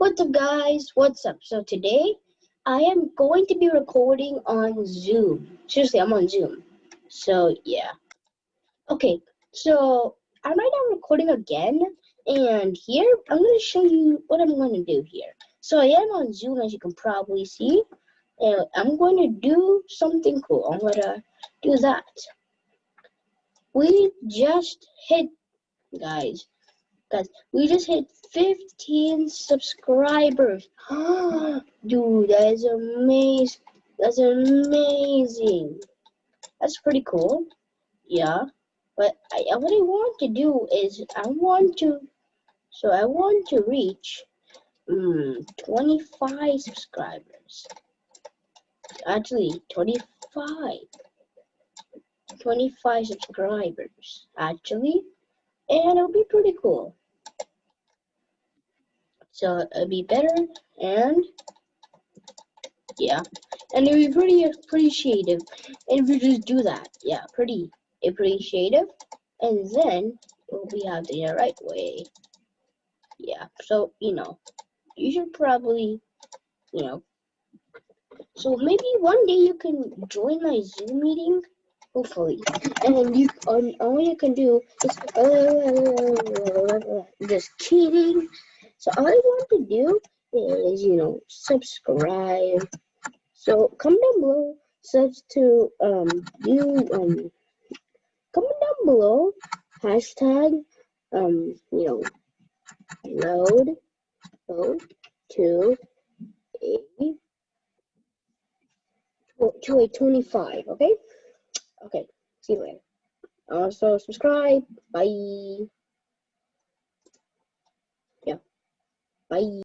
What's up guys? What's up? So today I am going to be recording on Zoom. Seriously, I'm on Zoom. So yeah. Okay, so I'm right now recording again and here I'm going to show you what I'm going to do here. So I am on Zoom as you can probably see and I'm going to do something cool. I'm going to do that. We just hit, guys, guys, we just hit 15 subscribers. Dude, that is amazing. That's amazing. That's pretty cool. Yeah. But I, what I want to do is I want to, so I want to reach um, 25 subscribers. Actually, 25. 25 subscribers, actually. And it'll be pretty cool. So it'd be better and yeah. And it'd be pretty appreciative. If you just do that, yeah, pretty appreciative. And then we'll be have the right way. Yeah. So, you know, you should probably, you know. So maybe one day you can join my Zoom meeting hopefully. And then you, all you can do is, just kidding. So all I want to do is, you know, subscribe. So comment down below, subs to, um, you, um, comment down below, hashtag, um, you know, load, load to a, to a 25, okay? Okay, see you later. Also, subscribe. Bye. Yeah. Bye.